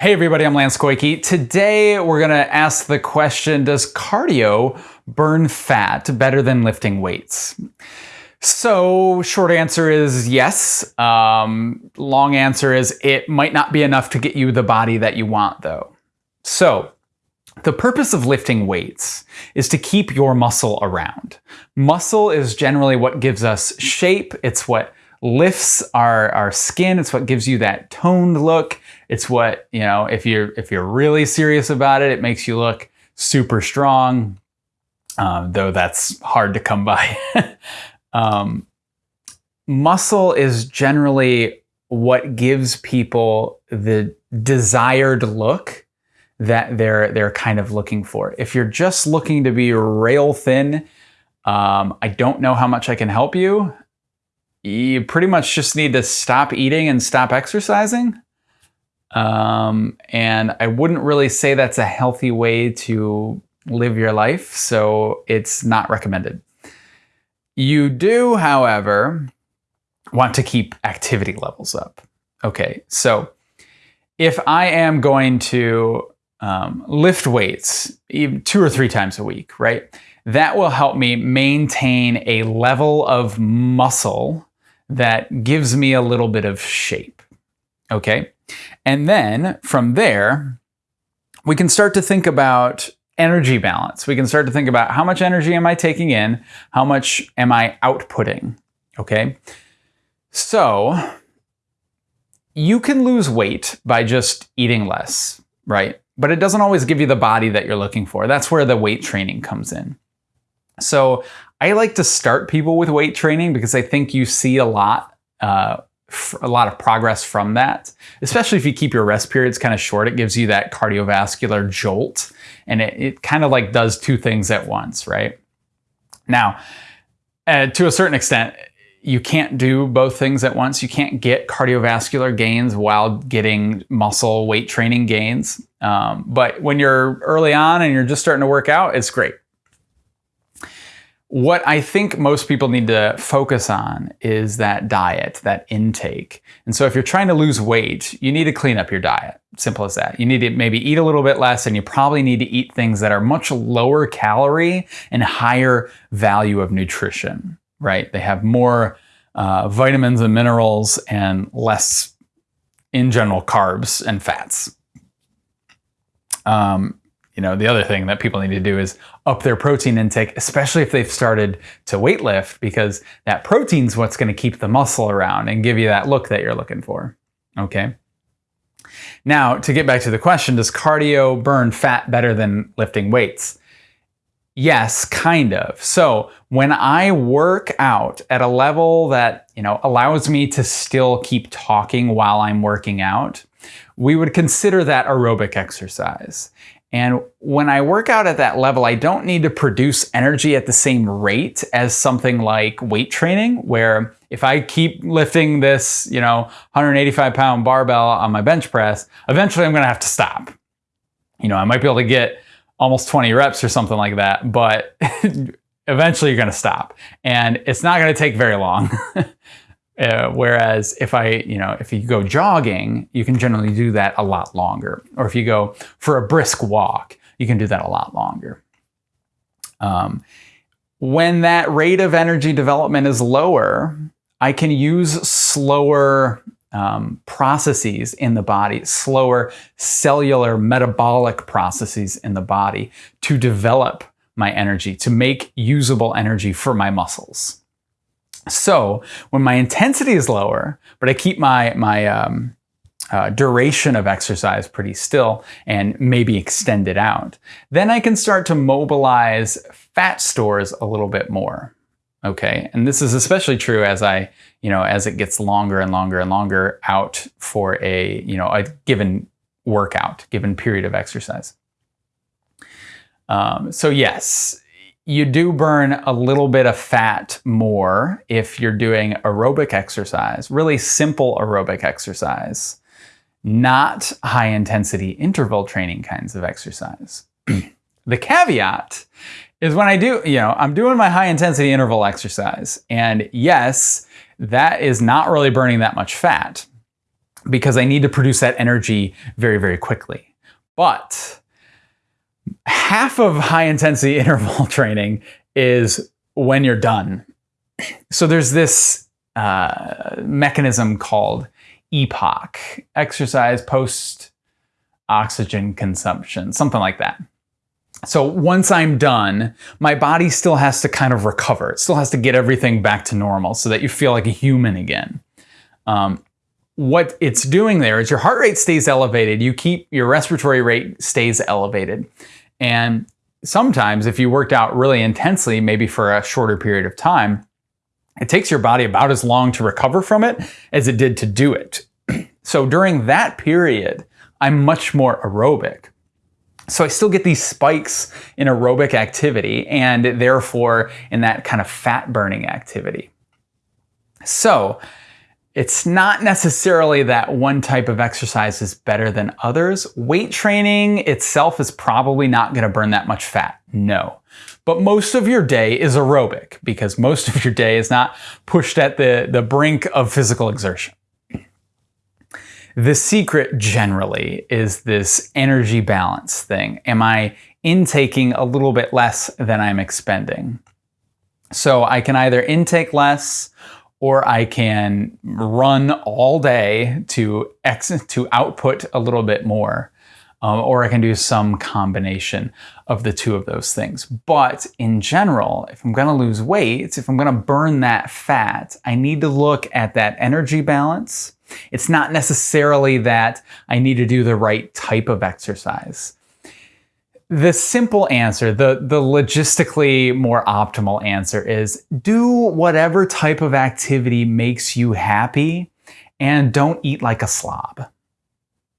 Hey everybody, I'm Lance Koike. Today we're gonna ask the question, does cardio burn fat better than lifting weights? So short answer is yes. Um, long answer is it might not be enough to get you the body that you want though. So the purpose of lifting weights is to keep your muscle around. Muscle is generally what gives us shape. It's what lifts our, our skin. It's what gives you that toned look. It's what, you know, if you're, if you're really serious about it, it makes you look super strong, um, though that's hard to come by. um, muscle is generally what gives people the desired look that they're they're kind of looking for. If you're just looking to be rail thin, um, I don't know how much I can help you you pretty much just need to stop eating and stop exercising. Um, and I wouldn't really say that's a healthy way to live your life, so it's not recommended. You do, however, want to keep activity levels up. Okay, so if I am going to um, lift weights two or three times a week, right? That will help me maintain a level of muscle that gives me a little bit of shape. Okay. And then from there, we can start to think about energy balance. We can start to think about how much energy am I taking in? How much am I outputting? Okay. So you can lose weight by just eating less, right? But it doesn't always give you the body that you're looking for. That's where the weight training comes in. So I like to start people with weight training because I think you see a lot, uh, a lot of progress from that. Especially if you keep your rest periods kind of short, it gives you that cardiovascular jolt, and it, it kind of like does two things at once, right? Now, uh, to a certain extent, you can't do both things at once. You can't get cardiovascular gains while getting muscle weight training gains. Um, but when you're early on and you're just starting to work out, it's great. What I think most people need to focus on is that diet, that intake. And so if you're trying to lose weight, you need to clean up your diet. Simple as that. You need to maybe eat a little bit less and you probably need to eat things that are much lower calorie and higher value of nutrition, right? They have more uh, vitamins and minerals and less, in general, carbs and fats. Um, you know, the other thing that people need to do is up their protein intake, especially if they've started to weight lift, because that protein's what's going to keep the muscle around and give you that look that you're looking for. Okay. Now, to get back to the question, does cardio burn fat better than lifting weights? Yes, kind of. So when I work out at a level that, you know, allows me to still keep talking while I'm working out, we would consider that aerobic exercise. And when I work out at that level, I don't need to produce energy at the same rate as something like weight training, where if I keep lifting this, you know, 185 pound barbell on my bench press, eventually I'm going to have to stop. You know, I might be able to get almost 20 reps or something like that, but eventually you're going to stop. And it's not going to take very long. Uh, whereas if I, you know, if you go jogging, you can generally do that a lot longer. Or if you go for a brisk walk, you can do that a lot longer. Um, when that rate of energy development is lower, I can use slower um, processes in the body, slower cellular metabolic processes in the body to develop my energy, to make usable energy for my muscles. So when my intensity is lower, but I keep my, my um, uh, duration of exercise pretty still and maybe extend it out, then I can start to mobilize fat stores a little bit more. Okay, and this is especially true as I, you know, as it gets longer and longer and longer out for a, you know, a given workout, given period of exercise. Um, so yes, you do burn a little bit of fat more if you're doing aerobic exercise, really simple aerobic exercise, not high intensity interval training kinds of exercise. the caveat is when I do, you know, I'm doing my high intensity interval exercise, and yes, that is not really burning that much fat. because I need to produce that energy very, very quickly. But half of high intensity interval training is when you're done. So there's this uh, mechanism called EPOC, exercise post oxygen consumption, something like that. So once I'm done, my body still has to kind of recover. It still has to get everything back to normal so that you feel like a human again. Um, what it's doing there is your heart rate stays elevated. You keep your respiratory rate stays elevated. And sometimes if you worked out really intensely, maybe for a shorter period of time, it takes your body about as long to recover from it as it did to do it. so during that period, I'm much more aerobic. So I still get these spikes in aerobic activity and therefore in that kind of fat burning activity. So it's not necessarily that one type of exercise is better than others. Weight training itself is probably not going to burn that much fat. No. But most of your day is aerobic because most of your day is not pushed at the, the brink of physical exertion. The secret generally is this energy balance thing. Am I intaking a little bit less than I'm expending? So I can either intake less or I can run all day to ex to output a little bit more. Um, or I can do some combination of the two of those things. But in general, if I'm going to lose weight, if I'm going to burn that fat, I need to look at that energy balance. It's not necessarily that I need to do the right type of exercise. The simple answer, the, the logistically more optimal answer is do whatever type of activity makes you happy and don't eat like a slob.